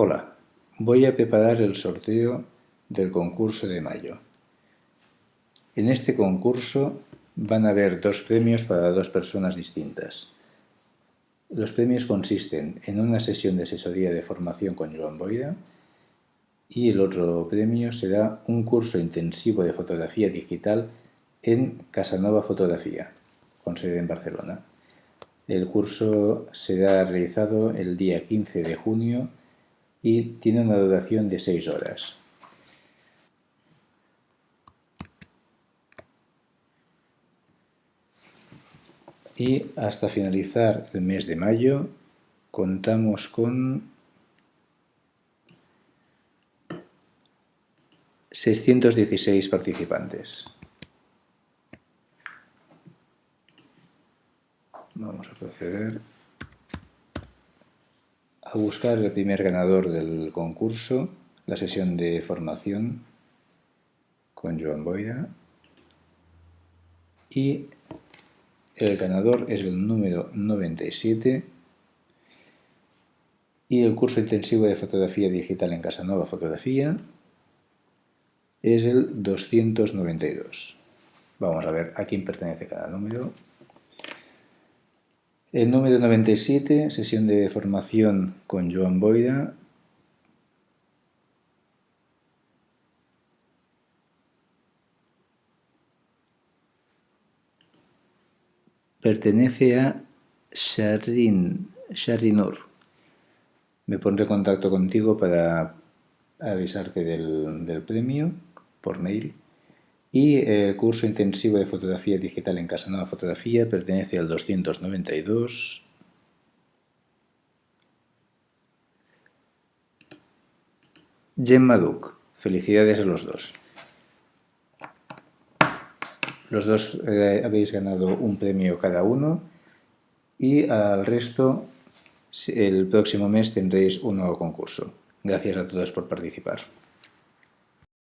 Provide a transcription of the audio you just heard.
Hola, voy a preparar el sorteo del concurso de mayo. En este concurso van a haber dos premios para dos personas distintas. Los premios consisten en una sesión de asesoría de formación con Joan Boira y el otro premio será un curso intensivo de fotografía digital en Casanova Fotografía, con sede en Barcelona. El curso será realizado el día 15 de junio y tiene una duración de 6 horas. Y hasta finalizar el mes de mayo contamos con 616 participantes. Vamos a proceder a buscar el primer ganador del concurso, la sesión de formación con Joan Boira. Y el ganador es el número 97 y el curso intensivo de fotografía digital en Casanova Fotografía es el 292. Vamos a ver a quién pertenece cada número. El número 97, sesión de formación con Joan Boida. Pertenece a Sharin, Sharinur. Me pondré en contacto contigo para avisarte del, del premio por mail. Y el curso intensivo de fotografía digital en Casa Nueva Fotografía pertenece al 292. Gemma Duc. Felicidades a los dos. Los dos eh, habéis ganado un premio cada uno y al resto el próximo mes tendréis un nuevo concurso. Gracias a todos por participar.